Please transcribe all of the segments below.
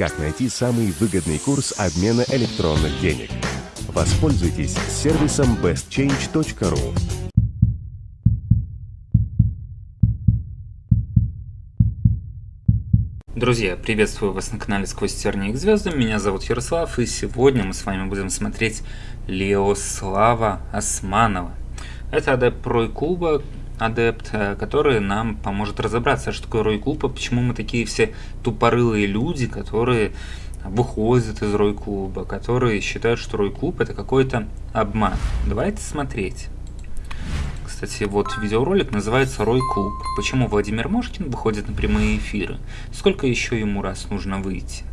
Как найти самый выгодный курс обмена электронных денег? Воспользуйтесь сервисом bestchange.ru. Друзья, приветствую вас на канале Сквозь тернии к звездам, меня зовут Ярослав, и сегодня мы с вами будем смотреть Леослава Османова. Это адепт Рой Клуба, адепт, э, который нам поможет разобраться, что такое Рой Клуб, и почему мы такие все тупорылые люди, которые выходят из Рой Клуба, которые считают, что Рой Клуб это какой-то обман. Давайте смотреть. Кстати, вот видеоролик называется «Рой Клуб». Почему Владимир Мошкин выходит на прямые эфиры? Сколько еще ему раз нужно выйти?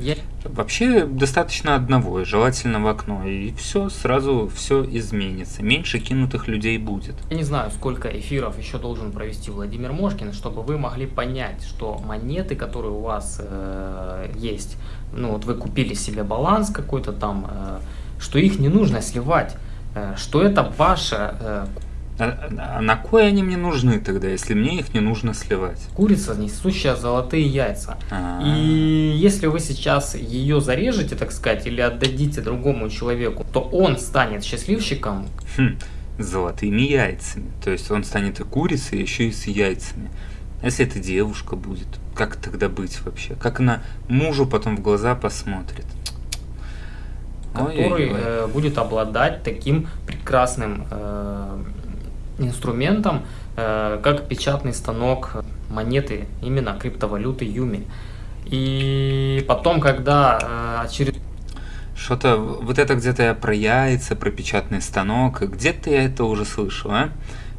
Я... Вообще достаточно одного, желательно в окно, и все, сразу все изменится. Меньше кинутых людей будет. Я не знаю, сколько эфиров еще должен провести Владимир Мошкин, чтобы вы могли понять, что монеты, которые у вас э, есть, ну вот вы купили себе баланс какой-то там, э, что их не нужно сливать, э, что это ваша э, а, а на кой они мне нужны тогда, если мне их не нужно сливать? Курица, несущая золотые яйца. А -а -а. И если вы сейчас ее зарежете, так сказать, или отдадите другому человеку, то он станет счастливчиком. Хм, золотыми яйцами. То есть он станет и курицей, еще и с яйцами. А если это девушка будет, как тогда быть вообще? Как она мужу потом в глаза посмотрит? Который э, будет обладать таким прекрасным э, инструментом, э, как печатный станок монеты, именно криптовалюты Юми. И потом, когда э, через... Что-то, вот это где-то я про яйца, про печатный станок, где-то я это уже слышал, а?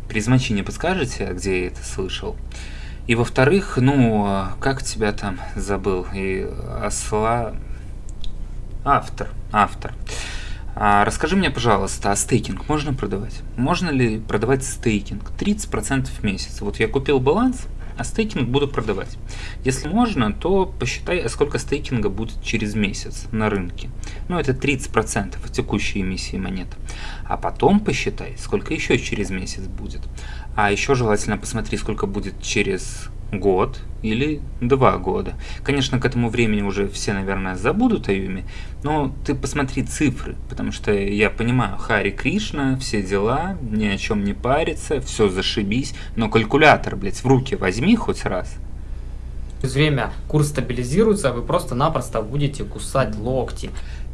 Призмачи не подскажете, где я это слышал? И во-вторых, ну, как тебя там забыл? И осла... Автор, автор. А расскажи мне, пожалуйста, а стейкинг можно продавать? Можно ли продавать стейкинг? 30% в месяц. Вот я купил баланс, а стейкинг буду продавать. Если можно, то посчитай, а сколько стейкинга будет через месяц на рынке. Ну, это 30% от текущей эмиссии монет. А потом посчитай, сколько еще через месяц будет. А еще желательно посмотри, сколько будет через год или два года. Конечно, к этому времени уже все, наверное, забудут о Юме, но ты посмотри цифры, потому что я понимаю, Хари Кришна, все дела, ни о чем не парится, все зашибись, но калькулятор, блядь, в руки возьми хоть раз. Через время курс стабилизируется, а вы просто-напросто будете кусать локти.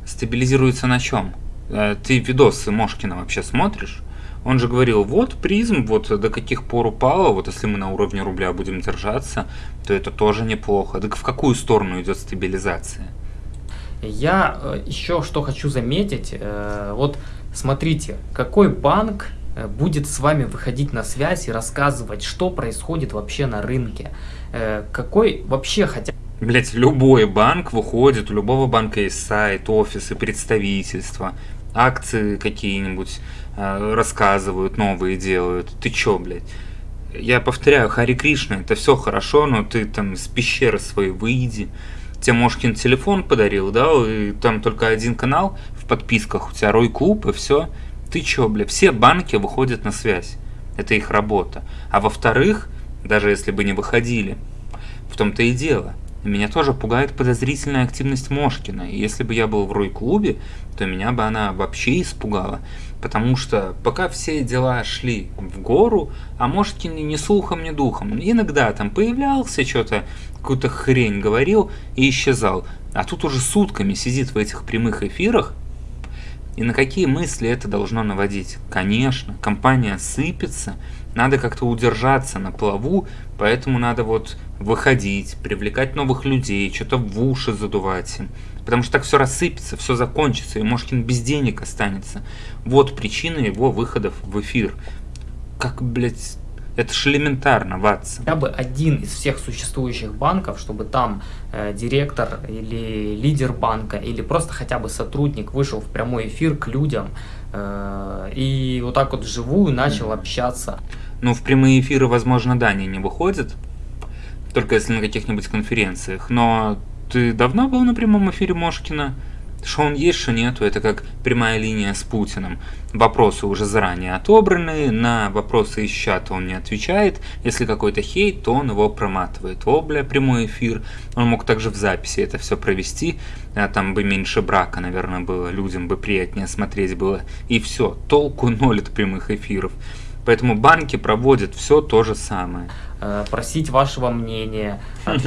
Стабилизируется на чем? Э, ты видосы Мошкина вообще смотришь? Он же говорил, вот призм, вот до каких пор упало, вот если мы на уровне рубля будем держаться, то это тоже неплохо. Так в какую сторону идет стабилизация? Я э, еще что хочу заметить, э, вот смотрите, какой банк э, будет с вами выходить на связь и рассказывать, что происходит вообще на рынке, какой вообще хотя Блять, любой банк выходит, у любого банка есть сайт, офисы, представительства, акции какие-нибудь, Э, рассказывают, новые делают. Ты чё, блядь? Я повторяю, Хари Кришна, это все хорошо, но ты там с пещеры своей выйди. Тебе Мошкин телефон подарил, да, и там только один канал в подписках, у тебя Рой Клуб и все. Ты чё, бля, все банки выходят на связь. Это их работа. А во-вторых, даже если бы не выходили, в том-то и дело – меня тоже пугает подозрительная активность Мошкина, если бы я был в Рой-клубе, то меня бы она вообще испугала, потому что пока все дела шли в гору, а Мошкин ни слухом, ни духом. Иногда там появлялся, что-то, какую-то хрень говорил и исчезал. А тут уже сутками сидит в этих прямых эфирах, и на какие мысли это должно наводить? Конечно, компания сыпется, надо как-то удержаться на плаву, поэтому надо вот выходить, привлекать новых людей, что-то в уши задувать им. Потому что так все рассыпется, все закончится, и Мошкин без денег останется. Вот причина его выходов в эфир. Как, блядь, это же элементарно, Ватсон. Хотя бы один из всех существующих банков, чтобы там э, директор или лидер банка, или просто хотя бы сотрудник вышел в прямой эфир к людям э, и вот так вот вживую начал общаться. Ну, в прямые эфиры, возможно, да, они не выходят, только если на каких-нибудь конференциях. Но ты давно был на прямом эфире Мошкина? Что он есть, что нету, это как прямая линия с Путиным. Вопросы уже заранее отобраны, на вопросы из чата он не отвечает. Если какой-то хейт, то он его проматывает. О, бля, прямой эфир. Он мог также в записи это все провести. А там бы меньше брака, наверное, было. Людям бы приятнее смотреть было. И все. Толку ноль от прямых эфиров. Поэтому банки проводят все то же самое. Э, просить вашего мнения.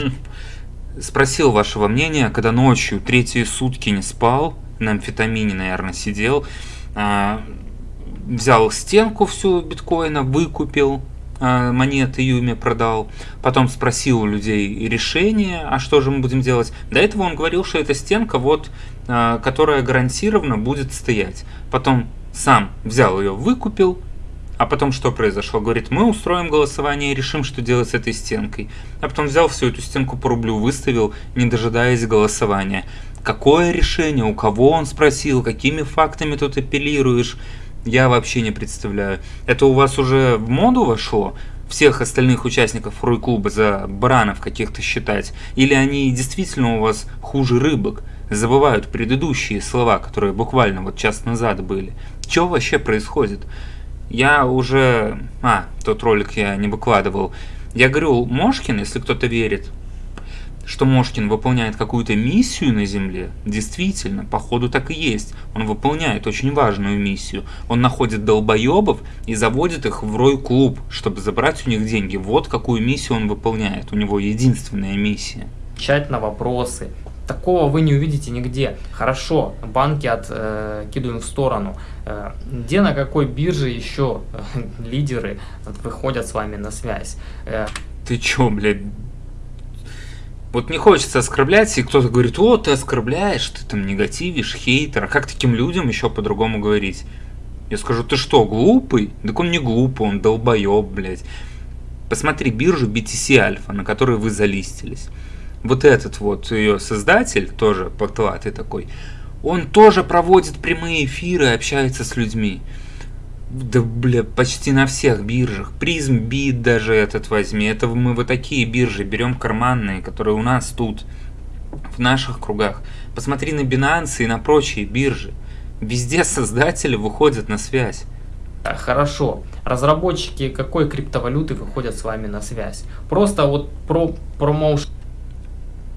Спросил вашего мнения, когда ночью третьи сутки не спал, на амфетамине, наверное, сидел, а, взял стенку всю биткоина, выкупил, а, монеты Юме продал, потом спросил у людей решение, а что же мы будем делать. До этого он говорил, что эта стенка, вот, а, которая гарантированно будет стоять. Потом сам взял ее, выкупил, а потом что произошло? Говорит, мы устроим голосование и решим, что делать с этой стенкой. А потом взял всю эту стенку по рублю, выставил, не дожидаясь голосования. Какое решение? У кого он спросил? Какими фактами тут апеллируешь? Я вообще не представляю. Это у вас уже в моду вошло? всех остальных участников Руй-клуба за баранов каких-то считать? Или они действительно у вас хуже рыбок? Забывают предыдущие слова, которые буквально вот час назад были. Что вообще происходит? Я уже... А, тот ролик я не выкладывал. Я говорю, Мошкин, если кто-то верит, что Мошкин выполняет какую-то миссию на Земле, действительно, походу так и есть. Он выполняет очень важную миссию. Он находит долбоебов и заводит их в рой-клуб, чтобы забрать у них деньги. Вот какую миссию он выполняет. У него единственная миссия. Отвечать на вопросы, Такого вы не увидите нигде. Хорошо, банки откидываем э, в сторону. Э, где на какой бирже еще э, лидеры выходят с вами на связь? Э, Ты чё, блядь? Вот не хочется оскорблять, и кто-то говорит, о, ты оскорбляешь, ты там негативишь, хейтер. А как таким людям еще по-другому говорить? Я скажу, ты что, глупый? Так он не глупый, он долбоеб, блядь. Посмотри биржу BTC Alpha, на которой вы залистились вот этот вот ее создатель, тоже потлатый такой, он тоже проводит прямые эфиры общается с людьми. Да, бля, почти на всех биржах. Призм бит даже этот возьми. Это мы вот такие биржи берем карманные, которые у нас тут, в наших кругах. Посмотри на Binance и на прочие биржи. Везде создатели выходят на связь. Хорошо. Разработчики какой криптовалюты выходят с вами на связь? Просто вот про промоушен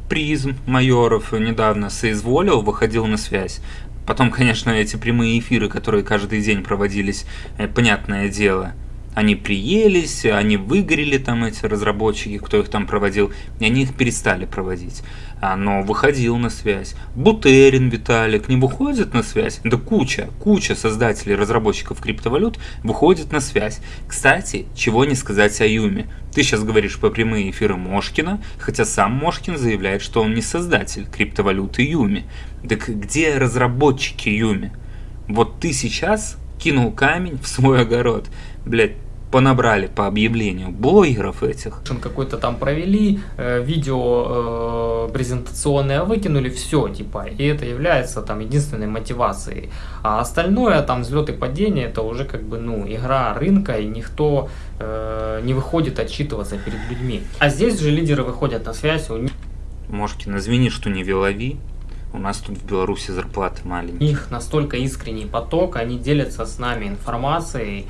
призм майоров недавно соизволил, выходил на связь. Потом, конечно, эти прямые эфиры, которые каждый день проводились, э, понятное дело, они приелись, они выгорели там эти разработчики, кто их там проводил, и они их перестали проводить. А, но выходил на связь. Бутерин Виталик не выходит на связь? Да куча, куча создателей, разработчиков криптовалют выходит на связь. Кстати, чего не сказать о Юме. Ты сейчас говоришь по прямые эфиры Мошкина, хотя сам Мошкин заявляет, что он не создатель криптовалюты Юми. Так где разработчики Юми? Вот ты сейчас кинул камень в свой огород. Блять, понабрали по объявлению блогеров этих. Какой-то там провели, э, видео э, презентационное выкинули, все, типа, и это является там единственной мотивацией. А остальное, там, взлет и падение, это уже как бы, ну, игра рынка, и никто э, не выходит отчитываться перед людьми. А здесь же лидеры выходят на связь. У них... Мошкин, извини, что не велови. У нас тут в Беларуси зарплаты маленькие. У них настолько искренний поток, они делятся с нами информацией,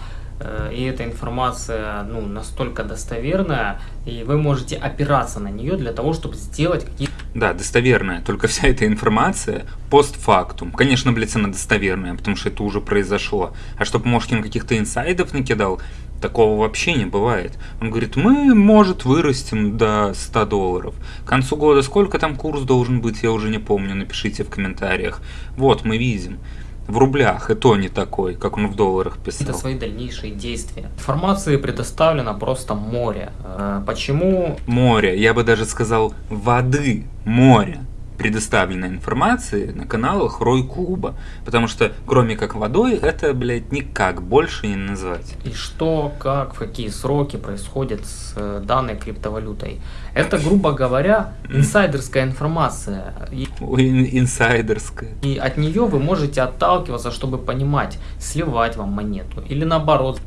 и эта информация ну, настолько достоверная, и вы можете опираться на нее для того, чтобы сделать какие-то... Да, достоверная, только вся эта информация постфактум. Конечно, блядь, она достоверная, потому что это уже произошло. А чтобы Мошкин каких-то инсайдов накидал, такого вообще не бывает. Он говорит, мы, может, вырастем до 100 долларов. К концу года сколько там курс должен быть, я уже не помню, напишите в комментариях. Вот, мы видим в рублях, и то не такой, как он в долларах писал. Это свои дальнейшие действия. Информации предоставлено просто море. Э, почему? Море, я бы даже сказал воды, море предоставленной информации на каналах Рой Клуба. Потому что, кроме как водой, это, блядь, никак больше не назвать. И что, как, в какие сроки происходит с э, данной криптовалютой. Это, грубо говоря, инсайдерская информация. Инсайдерская. И от нее вы можете отталкиваться, чтобы понимать, сливать вам монету или наоборот.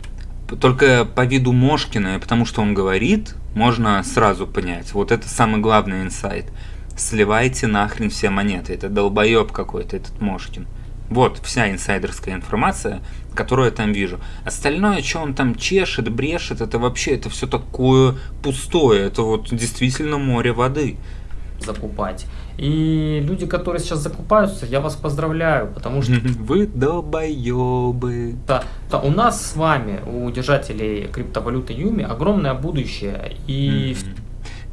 Только по виду Мошкина, потому что он говорит, можно сразу понять. Вот это самый главный инсайт. Сливайте нахрен все монеты. Это долбоеб какой-то, этот Мошкин. Вот вся инсайдерская информация, которую я там вижу. Остальное, что он там чешет, брешет, это вообще, это все такое пустое. Это вот действительно море воды. Закупать. И люди, которые сейчас закупаются, я вас поздравляю, потому что... Вы долбоебы. Да, да, у нас с вами, у держателей криптовалюты Юми, огромное будущее. И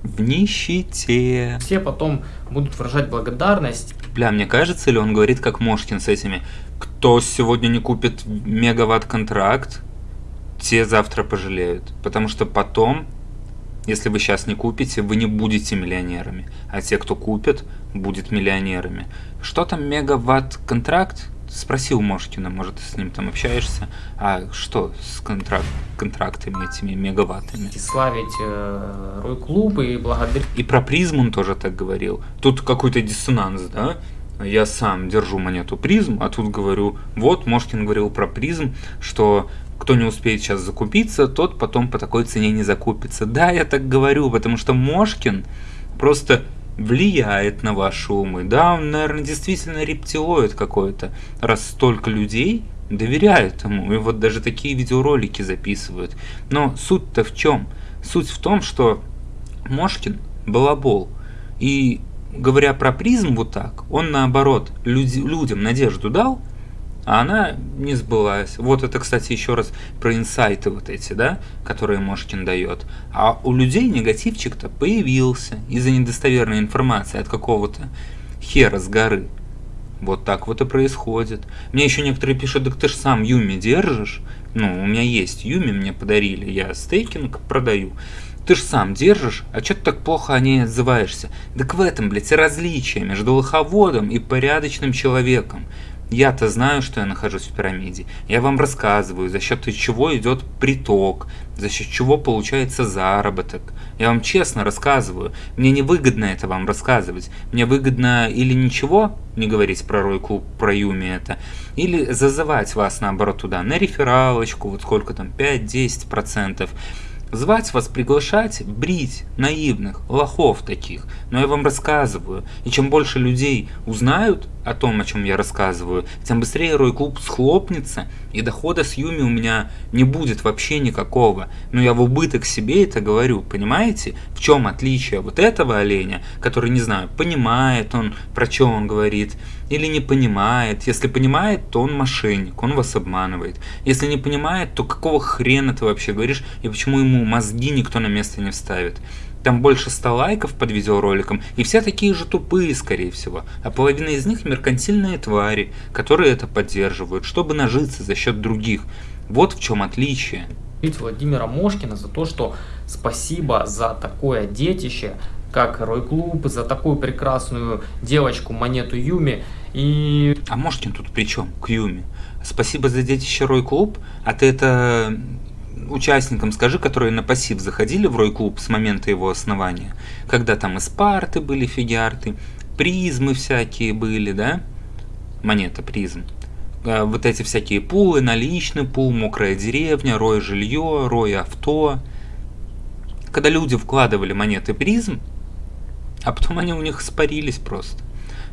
в нищете. Все потом будут выражать благодарность. Бля, мне кажется, ли он говорит как Мошкин с этими, кто сегодня не купит мегаватт-контракт, те завтра пожалеют. Потому что потом, если вы сейчас не купите, вы не будете миллионерами. А те, кто купит, будет миллионерами. Что там мегаватт-контракт? Спросил Мошкина, может, ты с ним там общаешься, а что с контракт, контрактами этими мегаваттами? Славить э, Рой-клуб и благодарить. И про призму он тоже так говорил. Тут какой-то диссонанс, да? Я сам держу монету призм, а тут говорю, вот, Мошкин говорил про призм, что кто не успеет сейчас закупиться, тот потом по такой цене не закупится. Да, я так говорю, потому что Мошкин просто влияет на ваши умы. Да, он, наверное, действительно рептилоид какой-то, раз столько людей доверяют ему. И вот даже такие видеоролики записывают. Но суть-то в чем? Суть в том, что Мошкин балабол. И говоря про призм вот так, он наоборот люди, людям надежду дал, а она не сбылась. Вот это, кстати, еще раз про инсайты вот эти, да, которые Мошкин дает. А у людей негативчик-то появился из-за недостоверной информации от какого-то хера с горы. Вот так вот и происходит. Мне еще некоторые пишут, так ты же сам Юми держишь. Ну, у меня есть Юми, мне подарили, я стейкинг продаю. Ты же сам держишь, а что ты так плохо о ней отзываешься? Так в этом, блядь, различие между лоховодом и порядочным человеком. Я-то знаю, что я нахожусь в пирамиде. Я вам рассказываю, за счет чего идет приток, за счет чего получается заработок. Я вам честно рассказываю. Мне не выгодно это вам рассказывать. Мне выгодно или ничего не говорить про Рой Клуб, про Юми это, или зазывать вас наоборот туда на рефералочку, вот сколько там, 5-10%. Звать вас, приглашать, брить наивных, лохов таких. Но я вам рассказываю. И чем больше людей узнают о том, о чем я рассказываю, тем быстрее Рой Клуб схлопнется, и дохода с Юми у меня не будет вообще никакого. Но я в убыток себе это говорю, понимаете? В чем отличие вот этого оленя, который, не знаю, понимает он, про что он говорит, или не понимает. Если понимает, то он мошенник, он вас обманывает. Если не понимает, то какого хрена ты вообще говоришь, и почему ему мозги никто на место не вставит? Там больше 100 лайков под видеороликом, и все такие же тупые, скорее всего. А половина из них меркантильные твари, которые это поддерживают, чтобы нажиться за счет других. Вот в чем отличие. Владимира Мошкина за то, что спасибо за такое детище, как Рой Клуб, за такую прекрасную девочку, монету Юми. И... А Мошкин тут при чем к Юми? Спасибо за детище Рой Клуб, а ты это участникам скажи, которые на пассив заходили в Рой-клуб с момента его основания, когда там и спарты были, фигиарты, призмы всякие были, да, монета призм, а, вот эти всякие пулы, наличный пул, мокрая деревня, рой жилье, рой авто. Когда люди вкладывали монеты призм, а потом они у них испарились просто.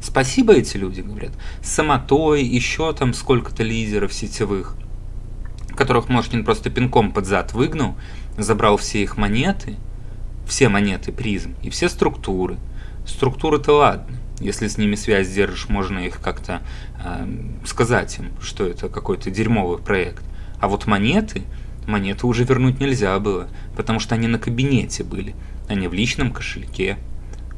Спасибо эти люди, говорят. Самотой, еще там сколько-то лидеров сетевых – которых Мошкин просто пинком под зад выгнал, забрал все их монеты, все монеты призм и все структуры. Структуры-то ладно, если с ними связь держишь, можно их как-то э, сказать им, что это какой-то дерьмовый проект. А вот монеты, монеты уже вернуть нельзя было, потому что они на кабинете были, а не в личном кошельке.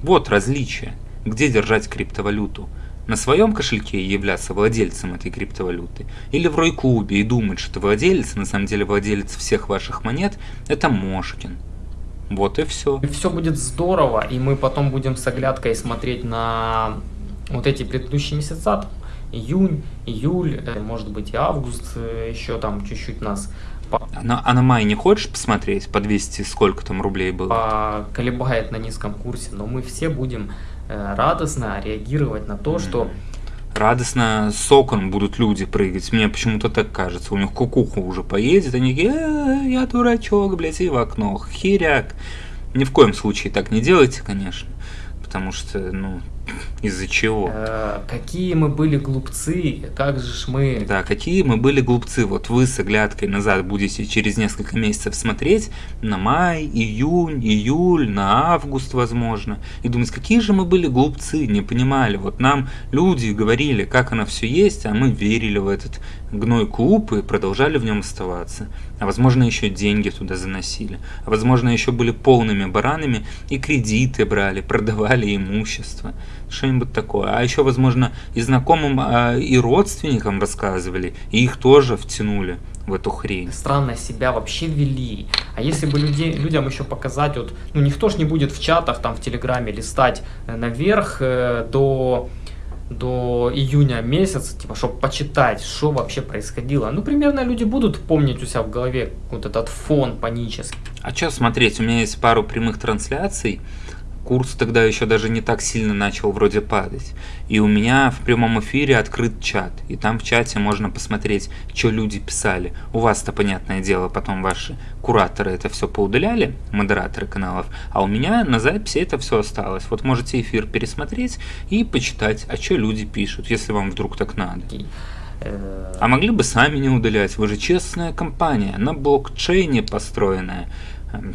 Вот различие, где держать криптовалюту – на своем кошельке и являться владельцем этой криптовалюты, или в Рой-клубе и думать, что владелец, на самом деле владелец всех ваших монет, это Мошкин. Вот и все. И все будет здорово, и мы потом будем с оглядкой смотреть на вот эти предыдущие месяца, июнь, июль, э, может быть и август, э, еще там чуть-чуть нас а на, а на май не хочешь посмотреть по 200 сколько там рублей было? Колебает на низком курсе, но мы все будем Э, радостно реагировать на то, что радостно с окон будут люди прыгать. Мне почему-то так кажется. У них кукуха уже поедет, они такие, э, я дурачок, блядь, и в окно. Херяк. Ни в коем случае так не делайте, конечно. Потому что, ну, из-за чего? Э, какие мы были глупцы, как же ж мы... Да, какие мы были глупцы. Вот вы с оглядкой назад будете через несколько месяцев смотреть на май, июнь, июль, на август, возможно, и думать, какие же мы были глупцы, не понимали. Вот нам люди говорили, как оно все есть, а мы верили в этот гной клуб продолжали в нем оставаться. А возможно, еще деньги туда заносили. А возможно, еще были полными баранами и кредиты брали, продавали имущество что-нибудь такое. А еще, возможно, и знакомым, а, и родственникам рассказывали, и их тоже втянули в эту хрень. Странно себя вообще вели. А если бы людей, людям еще показать, вот, ну никто ж не будет в чатах, там в Телеграме листать э, наверх э, до до июня месяца, типа, чтобы почитать, что вообще происходило. Ну, примерно люди будут помнить у себя в голове вот этот фон панический. А что смотреть? У меня есть пару прямых трансляций, курс тогда еще даже не так сильно начал вроде падать. И у меня в прямом эфире открыт чат, и там в чате можно посмотреть, что люди писали. У вас-то, понятное дело, потом ваши кураторы это все поудаляли, модераторы каналов, а у меня на записи это все осталось. Вот можете эфир пересмотреть и почитать, а что люди пишут, если вам вдруг так надо. А могли бы сами не удалять, вы же честная компания, на блокчейне построенная.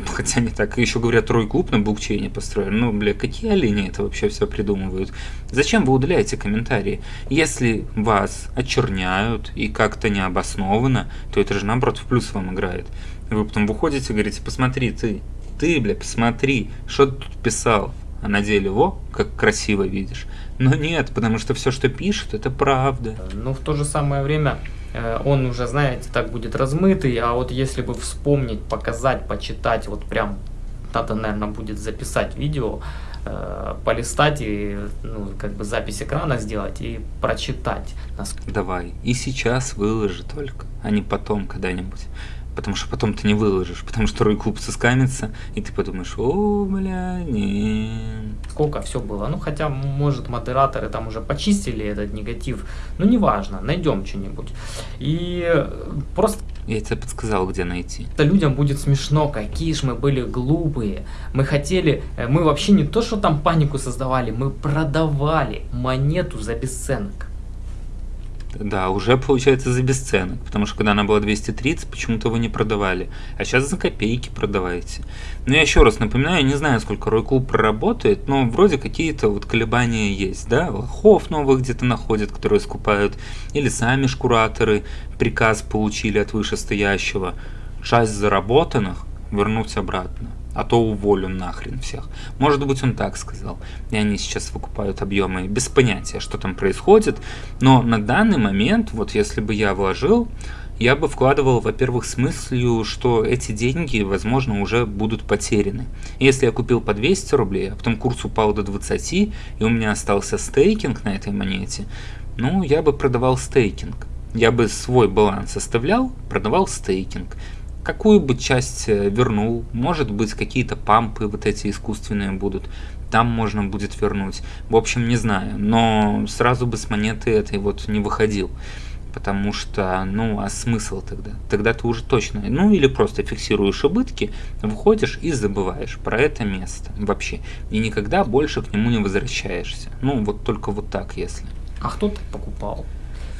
Хотя не так. Еще говорят, Трой клуб на блокчейне построен. Ну, бля, какие олени это вообще все придумывают? Зачем вы удаляете комментарии? Если вас очерняют и как-то необоснованно, то это же наоборот в плюс вам играет. Вы потом выходите и говорите, посмотри, ты, ты, бля, посмотри, что ты тут писал. А на деле, во, как красиво видишь. Но нет, потому что все, что пишут, это правда. Но в то же самое время он уже, знаете, так будет размытый, а вот если бы вспомнить, показать, почитать, вот прям надо, наверное, будет записать видео, э, полистать и ну, как бы запись экрана сделать и прочитать. Давай, и сейчас выложи только, а не потом когда-нибудь потому что потом ты не выложишь, потому что клуб соскамится, и ты подумаешь, о, бля, не. Сколько все было, ну хотя, может, модераторы там уже почистили этот негатив, ну неважно, найдем что-нибудь. И просто... Я тебе подсказал, где найти. Это людям будет смешно, какие ж мы были глупые. Мы хотели, э, мы вообще не то, что там панику создавали, мы продавали монету за бесценок. Да, уже получается за бесценок, потому что когда она была 230, почему-то вы не продавали, а сейчас за копейки продаваете. Но я еще раз напоминаю, не знаю, сколько Рой Клуб проработает, но вроде какие-то вот колебания есть, да, лохов новых где-то находят, которые скупают, или сами шкураторы приказ получили от вышестоящего, часть заработанных вернуть обратно а то уволю нахрен всех. Может быть, он так сказал. И они сейчас выкупают объемы без понятия, что там происходит. Но на данный момент, вот если бы я вложил, я бы вкладывал, во-первых, с мыслью, что эти деньги, возможно, уже будут потеряны. Если я купил по 200 рублей, а потом курс упал до 20, и у меня остался стейкинг на этой монете, ну, я бы продавал стейкинг. Я бы свой баланс оставлял, продавал стейкинг какую бы часть э, вернул, может быть какие-то пампы вот эти искусственные будут, там можно будет вернуть. В общем, не знаю, но сразу бы с монеты этой вот не выходил. Потому что, ну, а смысл тогда? Тогда ты уже точно, ну, или просто фиксируешь убытки, выходишь и забываешь про это место вообще. И никогда больше к нему не возвращаешься. Ну, вот только вот так, если. А кто так покупал?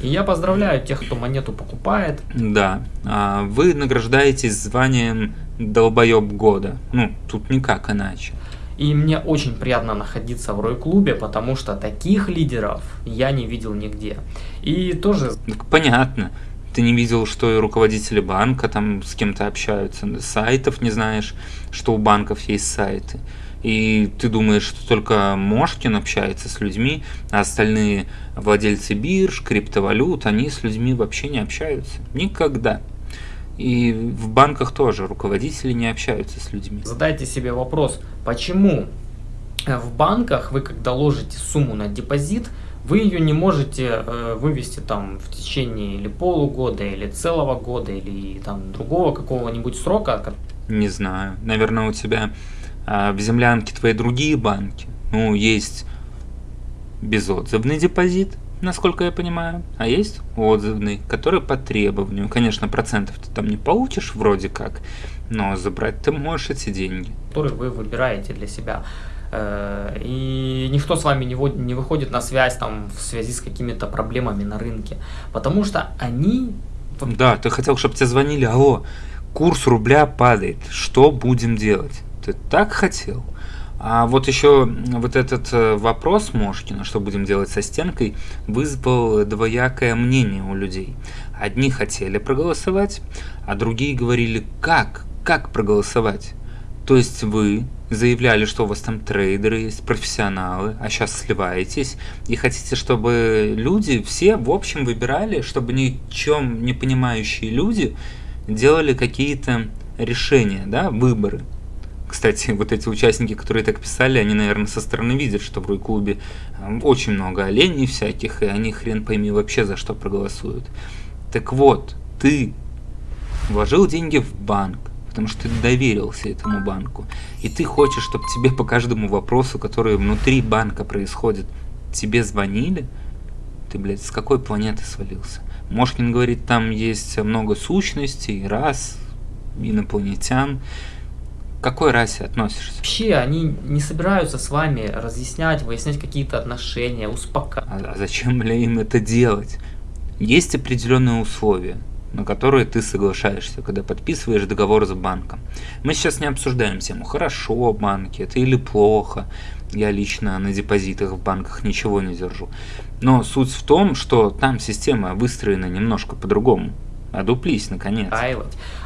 И я поздравляю тех, кто монету покупает. Да, а вы награждаетесь званием долбоеб года. Ну, тут никак иначе. И мне очень приятно находиться в Рой-клубе, потому что таких лидеров я не видел нигде. И тоже... Так понятно. Ты не видел, что и руководители банка там с кем-то общаются, сайтов не знаешь, что у банков есть сайты и ты думаешь, что только Мошкин общается с людьми, а остальные владельцы бирж, криптовалют, они с людьми вообще не общаются. Никогда. И в банках тоже руководители не общаются с людьми. Задайте себе вопрос, почему в банках вы, когда ложите сумму на депозит, вы ее не можете э, вывести там в течение или полугода, или целого года, или там другого какого-нибудь срока. Не знаю. Наверное, у тебя а в землянке твои другие банки, ну, есть безотзывный депозит, насколько я понимаю, а есть отзывный, который по требованию. Конечно, процентов ты там не получишь вроде как, но забрать ты можешь эти деньги. Который вы выбираете для себя. э, и никто с вами не, не выходит на связь там в связи с какими-то проблемами на рынке, потому что они... Да, ты хотел, чтобы тебе звонили, алло, курс рубля падает, что будем делать? Ты так хотел? А вот еще вот этот э, вопрос Мошкина, что будем делать со стенкой, вызвал двоякое мнение у людей. Одни хотели проголосовать, а другие говорили, как, как проголосовать? То есть вы заявляли, что у вас там трейдеры есть, профессионалы, а сейчас сливаетесь, и хотите, чтобы люди все в общем выбирали, чтобы ни чем не понимающие люди делали какие-то решения, да, выборы. Кстати, вот эти участники, которые так писали, они, наверное, со стороны видят, что в Рой-клубе э, очень много оленей всяких, и они хрен пойми вообще за что проголосуют. Так вот, ты вложил деньги в банк, потому что ты доверился этому банку, и ты хочешь, чтобы тебе по каждому вопросу, который внутри банка происходит, тебе звонили, ты, блядь, с какой планеты свалился? Мошкин говорит, там есть много сущностей, рас, инопланетян, к какой расе относишься? Вообще, они не собираются с вами разъяснять, выяснять какие-то отношения, успокаивать. А, зачем, бля, им это делать? Есть определенные условия, на которые ты соглашаешься, когда подписываешь договор с банком. Мы сейчас не обсуждаем тему, хорошо банки это или плохо. Я лично на депозитах в банках ничего не держу. Но суть в том, что там система выстроена немножко по-другому. Одуплись, наконец.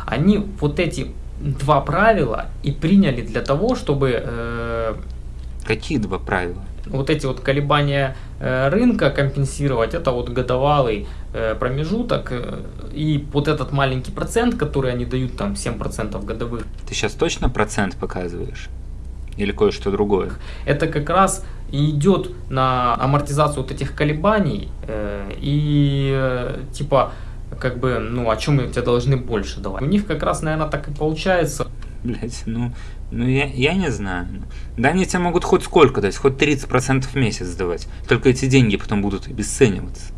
Они вот эти два правила и приняли для того, чтобы... Э, Какие два правила? Вот эти вот колебания э, рынка компенсировать, это вот годовалый э, промежуток, э, и вот этот маленький процент, который они дают, там 7% годовых. Ты сейчас точно процент показываешь? Или кое-что другое? Это как раз идет на амортизацию вот этих колебаний, э, и э, типа как бы, ну, о чем мы тебе должны больше давать. У них как раз, наверное, так и получается. Блять, ну, ну я, я не знаю. Да они тебе могут хоть сколько дать, хоть 30% в месяц давать. Только эти деньги потом будут обесцениваться.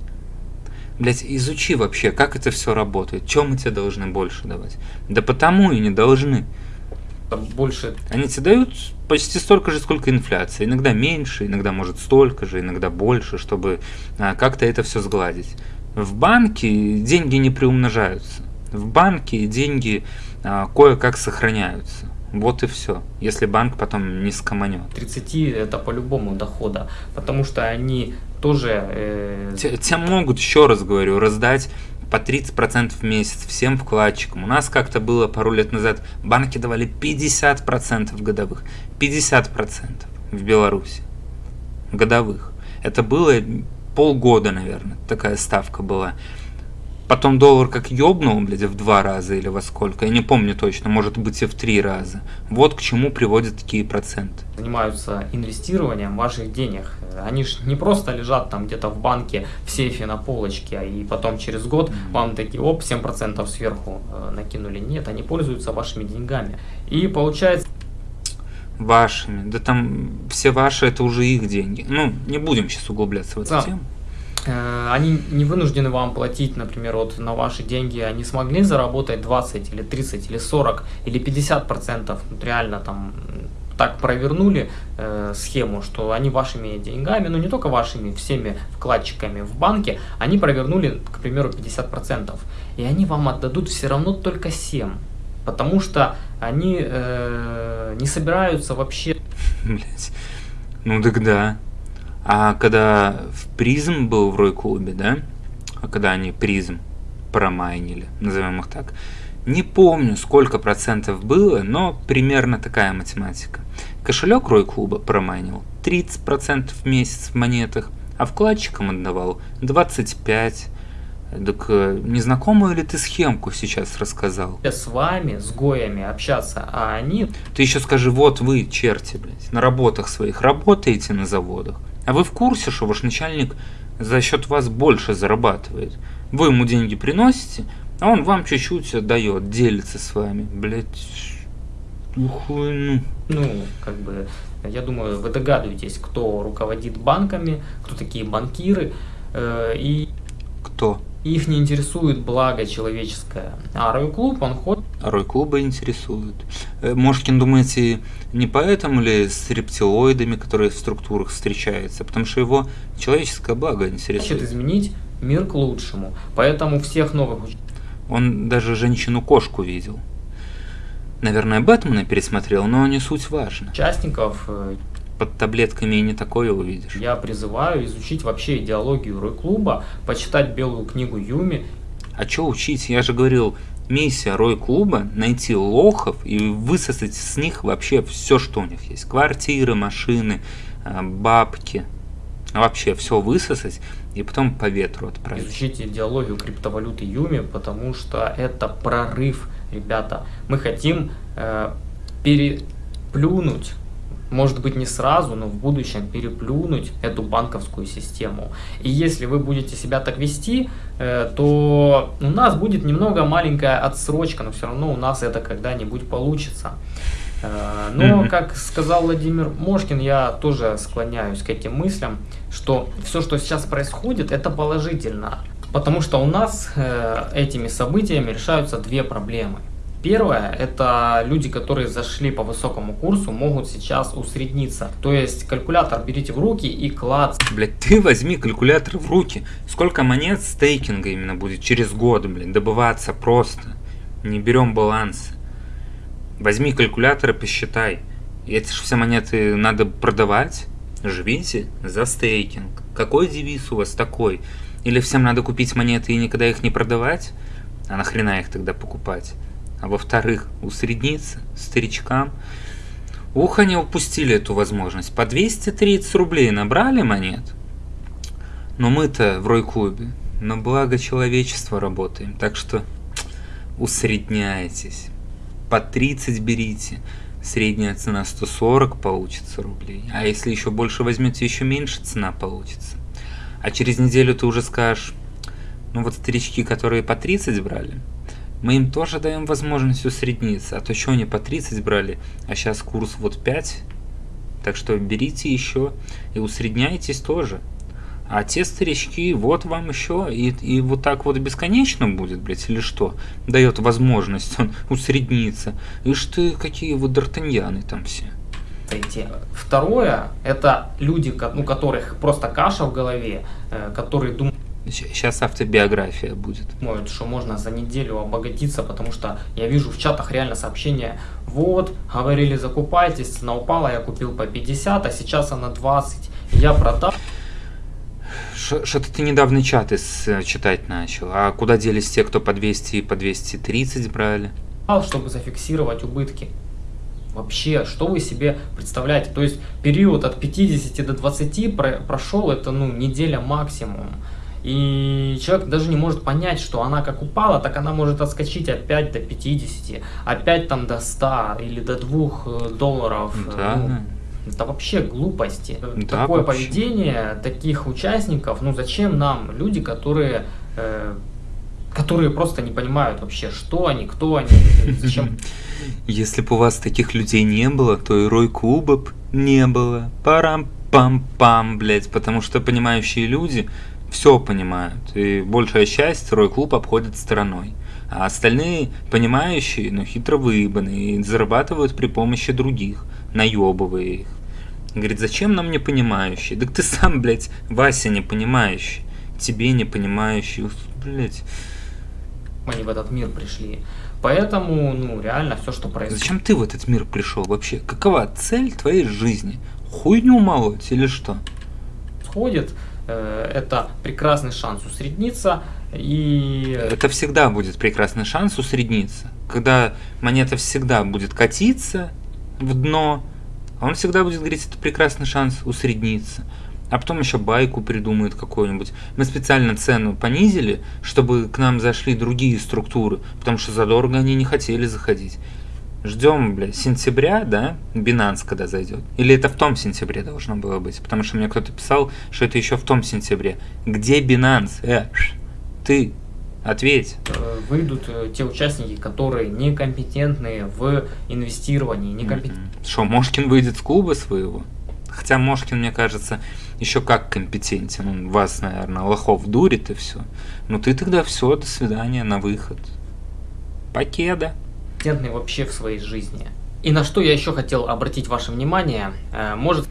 Блять, изучи вообще, как это все работает. Чем мы тебе должны больше давать? Да потому и не должны. Там больше. Они тебе дают почти столько же, сколько инфляция. Иногда меньше, иногда может столько же, иногда больше, чтобы а, как-то это все сгладить. В банке деньги не приумножаются. В банке деньги а, кое-как сохраняются. Вот и все. Если банк потом не скоманет. 30 это по-любому дохода, потому что они тоже... Э... Те, те могут, еще раз говорю, раздать по 30% в месяц всем вкладчикам. У нас как-то было пару лет назад, банки давали 50% годовых. 50% в Беларуси годовых. Это было полгода, наверное, такая ставка была. Потом доллар как ёбнул, блядь, в два раза или во сколько, я не помню точно, может быть и в три раза. Вот к чему приводят такие проценты. Занимаются инвестированием ваших денег. Они же не просто лежат там где-то в банке, в сейфе на полочке, и потом через год вам такие, оп, 7% сверху э, накинули. Нет, они пользуются вашими деньгами. И получается вашими. Да там все ваши это уже их деньги. Ну, не будем сейчас углубляться в эту да. тему. Э, они не вынуждены вам платить, например, вот на ваши деньги, они смогли заработать 20 или 30 или 40 или 50 процентов, реально там так провернули э, схему, что они вашими деньгами, ну не только вашими, всеми вкладчиками в банке, они провернули, к примеру, 50 процентов, и они вам отдадут все равно только 7 потому что они э, не собираются вообще. Блять. Ну так да. А когда в призм был в Рой-клубе, да? А когда они призм промайнили, назовем их так, не помню, сколько процентов было, но примерно такая математика. Кошелек Рой-клуба промайнил 30% в месяц в монетах, а вкладчикам отдавал 25%. Так э, незнакомую ли ты схемку сейчас рассказал? С вами, с гоями общаться, а они... Ты еще скажи, вот вы, черти, блядь, на работах своих работаете на заводах, а вы в курсе, что ваш начальник за счет вас больше зарабатывает? Вы ему деньги приносите, а он вам чуть-чуть отдает, делится с вами, блядь, ну. Ну, как бы, я думаю, вы догадываетесь, кто руководит банками, кто такие банкиры, э, и... Кто? Их не интересует благо человеческое. А Рой-клуб, он ходит... Рой-клуба интересует. Э, Мошкин, думаете, не поэтому ли с рептилоидами, которые в структурах встречаются? Потому что его человеческое благо интересует. Хочет изменить мир к лучшему. Поэтому всех новых... Он даже женщину-кошку видел. Наверное, Бэтмена пересмотрел, но не суть важно. Участников э, под таблетками и не такое увидишь. Я призываю изучить вообще идеологию Рой-клуба, почитать белую книгу Юми. А что учить? Я же говорил, миссия Рой-клуба найти лохов и высосать с них вообще все, что у них есть. Квартиры, машины, а, бабки. Вообще все высосать и потом по ветру отправить. Изучите идеологию криптовалюты Юми, потому что это прорыв, ребята. Мы хотим э, переплюнуть может быть не сразу, но в будущем переплюнуть эту банковскую систему. И если вы будете себя так вести, э, то у нас будет немного маленькая отсрочка, но все равно у нас это когда-нибудь получится. Э, но, как сказал Владимир Мошкин, я тоже склоняюсь к этим мыслям, что все, что сейчас происходит, это положительно. Потому что у нас э, этими событиями решаются две проблемы – Первое, это люди, которые зашли по высокому курсу, могут сейчас усредниться. То есть калькулятор берите в руки и клац. Блять, ты возьми калькулятор в руки. Сколько монет стейкинга именно будет через год, блин, добываться просто. Не берем баланс. Возьми калькулятор и посчитай. Эти же все монеты надо продавать. Живите за стейкинг. Какой девиз у вас такой? Или всем надо купить монеты и никогда их не продавать? А нахрена их тогда покупать? А во-вторых, усредниться старичкам. Ух, они упустили эту возможность. По 230 рублей набрали монет. Но мы-то в Рой-клубе на благо человечества работаем, так что усредняйтесь. По 30 берите. Средняя цена 140 получится рублей. А если еще больше возьмете, еще меньше цена получится. А через неделю ты уже скажешь, ну вот старички, которые по 30 брали, мы им тоже даем возможность усредниться, а то что они по 30 брали, а сейчас курс вот 5, так что берите еще и усредняйтесь тоже. А те старички, вот вам еще, и, и вот так вот бесконечно будет, блядь, или что? Дает возможность он усредниться. Ишь ты, какие вот д'Артаньяны там все. Второе, это люди, у которых просто каша в голове, э, которые думают, Сейчас автобиография будет. Думают, что можно за неделю обогатиться, потому что я вижу в чатах реально сообщения, вот, говорили закупайтесь, цена упала, я купил по 50, а сейчас она 20, я продал. Что-то ты недавно чаты э, читать начал. А куда делись те, кто по 200 и по 230 брали? Чтобы зафиксировать убытки. Вообще, что вы себе представляете? То есть период от 50 до 20 прошел, это ну неделя максимум. И человек даже не может понять, что она как упала, так она может отскочить опять до 50, опять там до 100 или до 2 э, долларов. Да. Ну, это вообще глупости. Да, Такое вообще. поведение таких участников, ну зачем нам люди, которые, э, которые просто не понимают вообще, что они, кто они, зачем. Если бы у вас таких людей не было, то и Рой Клуба не было. Парам-пам-пам, блядь, потому что понимающие люди все понимают, и большая часть второй клуб обходит стороной. А остальные, понимающие, но хитро выебанные, и зарабатывают при помощи других, наебывая их. Говорит, зачем нам не понимающие? Так ты сам, блядь, Вася не понимающий. Тебе не понимающий, блядь. Они в этот мир пришли. Поэтому, ну, реально все, что происходит. Зачем ты в этот мир пришел вообще? Какова цель твоей жизни? Хуйню молоть или что? Сходит, это прекрасный шанс усредниться. И... Это всегда будет прекрасный шанс усредниться. Когда монета всегда будет катиться в дно, он всегда будет говорить, это прекрасный шанс усредниться. А потом еще байку придумают какую-нибудь. Мы специально цену понизили, чтобы к нам зашли другие структуры, потому что задорого они не хотели заходить. Ждем, бля, сентября, да, Binance когда зайдет. Или это в том сентябре должно было быть? Потому что мне кто-то писал, что это еще в том сентябре. Где Binance? Э, ты, ответь. Э, выйдут э, те участники, которые некомпетентные в инвестировании. Некомпет... Что, Мошкин выйдет с клуба своего? Хотя Мошкин, мне кажется, еще как компетентен. Он вас, наверное, лохов дурит и все. Ну ты тогда все, до свидания, на выход. Покеда. Компетентный вообще в своей жизни. И на что я еще хотел обратить ваше внимание, э, может...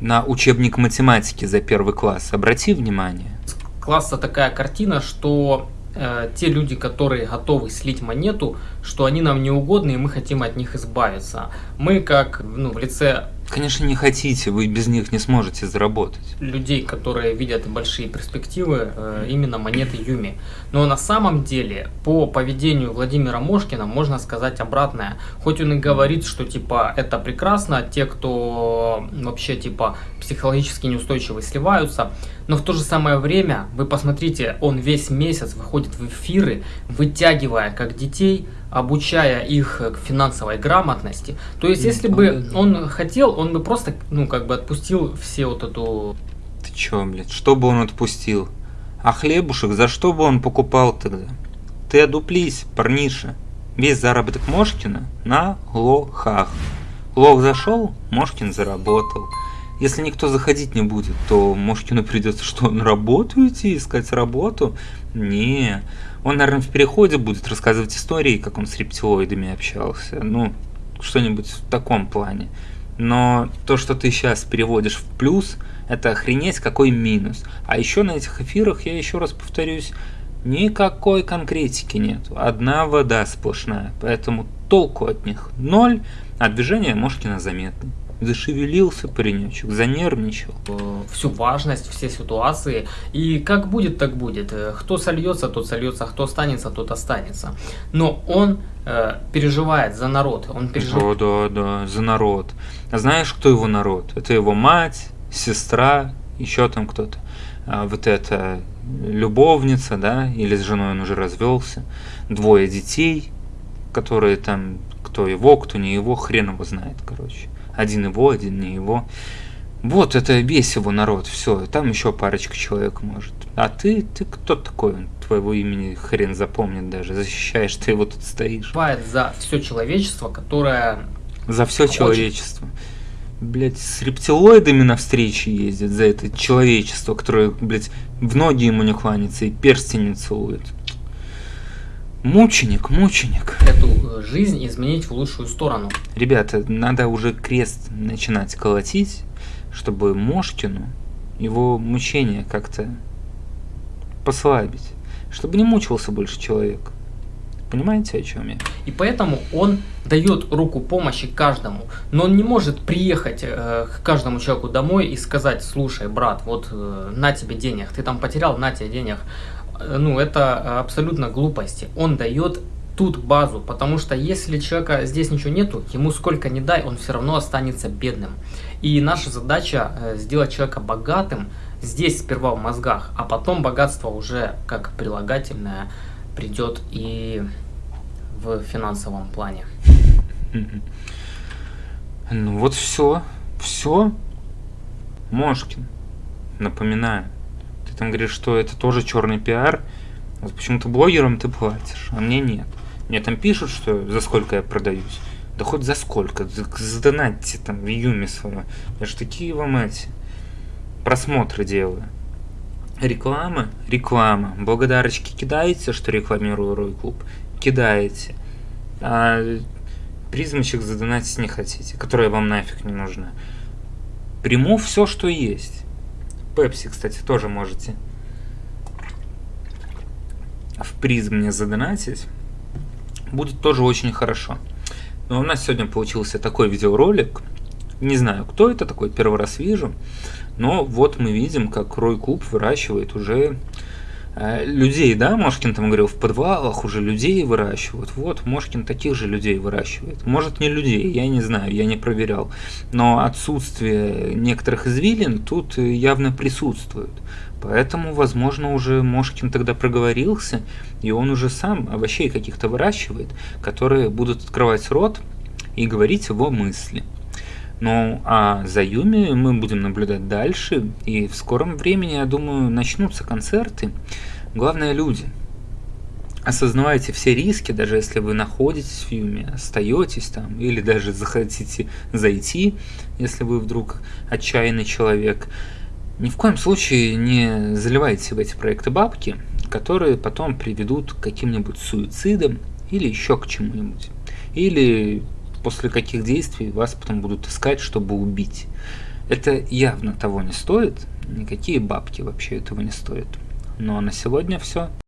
На учебник математики за первый класс. Обрати внимание. Класса такая картина, что э, те люди, которые готовы слить монету, что они нам не угодны, и мы хотим от них избавиться. Мы, как ну, в лице Конечно, не хотите, вы без них не сможете заработать. людей, которые видят большие перспективы, э, именно монеты Юми. Но на самом деле, по поведению Владимира Мошкина можно сказать обратное. Хоть он и говорит, что типа это прекрасно, те, кто вообще типа психологически неустойчивы, сливаются, но в то же самое время, вы посмотрите, он весь месяц выходит в эфиры, вытягивая как детей, обучая их к финансовой грамотности. То есть, если бы он хотел, он бы просто, ну, как бы отпустил все вот эту Ты чё, блядь, что бы он отпустил? А хлебушек за что бы он покупал тогда? Ты одуплись, парниша. Весь заработок Мошкина на лохах. Лох зашел, Мошкин заработал. Если никто заходить не будет, то Мошкину придется что, на работу идти, искать работу? Не. Он, наверное, в переходе будет рассказывать истории, как он с рептилоидами общался. Ну, что-нибудь в таком плане. Но то, что ты сейчас переводишь в плюс, это охренеть какой минус. А еще на этих эфирах, я еще раз повторюсь, никакой конкретики нет. Одна вода сплошная. Поэтому толку от них ноль, а движение Мошкина заметны. Зашевелился паренечек, занервничал. э, всю важность, все ситуации. И как будет, так будет. Э, Кто сольется, тот сольется, кто останется, тот останется. Но он э, переживает за народ. Он переживает Да, да, да, за народ. А знаешь, кто его народ? Это его мать, сестра, еще там кто-то. А вот эта любовница, да, или с женой он уже развелся. Двое детей, которые там, кто его, кто не его, хрен его знает, короче. Один его, один не его. Вот это весь его народ, все, там еще парочка человек может. А ты, ты кто такой? Он Твоего имени хрен запомнит даже. Защищаешь, ты его тут стоишь. за все человечество, которое За все Хочет. человечество. Блять, с рептилоидами на встречи ездит за это человечество, которое, блять, в ноги ему не кланяется и перстень не целует. Мученик, мученик. эту э, жизнь изменить в лучшую сторону. Ребята, надо уже крест начинать колотить, чтобы Мошкину его мучения как-то послабить. Чтобы не мучился больше человек. Понимаете, о чем я? И поэтому он дает руку помощи каждому. Но он не может приехать э, к каждому человеку домой и сказать, слушай, брат, вот э, на тебе денег, ты там потерял, на тебе денег. Э, Ну, это абсолютно глупости. Он дает тут базу, потому что если человека здесь ничего нету, ему сколько не дай, он все равно останется бедным. И наша задача э, сделать человека богатым здесь сперва в мозгах, а потом богатство уже как прилагательное придет и в финансовом плане. Ну вот все, все. Мошкин, напоминаю. Там говоришь, что это тоже черный пиар. Вот почему-то блогерам ты платишь, а мне нет. Мне там пишут, что за сколько я продаюсь. Да хоть за сколько, за- задонатьте там в Юме свое. Я же такие вам эти просмотры делаю. Реклама, реклама. Благодарочки кидаете, что рекламирую Рой Клуб? Кидаете. А призмочек задонатить не хотите, которая вам нафиг не нужна. Приму все, что есть. Пепси, кстати, тоже можете в призм мне задонатить. Будет тоже очень хорошо. Но у нас сегодня получился такой видеоролик. Не знаю, кто это такой, первый раз вижу. Но вот мы видим, как Рой Клуб выращивает уже людей, да, Мошкин там говорил, в подвалах уже людей выращивают. Вот, Мошкин таких же людей выращивает. Может, не людей, я не знаю, я не проверял. Но отсутствие некоторых извилин тут э, явно присутствует. Поэтому, возможно, уже Мошкин тогда проговорился, и он уже сам овощей каких-то выращивает, которые будут открывать рот и говорить его мысли. Ну, а за Юми мы будем наблюдать дальше, и в скором времени, я думаю, начнутся концерты. Главное, люди. осознавайте все риски, даже если вы находитесь в Юме, остаетесь там, или даже захотите зайти, если вы вдруг отчаянный человек, ни в коем случае не заливайте в эти проекты бабки, которые потом приведут к каким-нибудь суицидам или еще к чему-нибудь. Или после каких действий вас потом будут искать, чтобы убить. Это явно того не стоит, никакие бабки вообще этого не стоят. Ну а на сегодня все.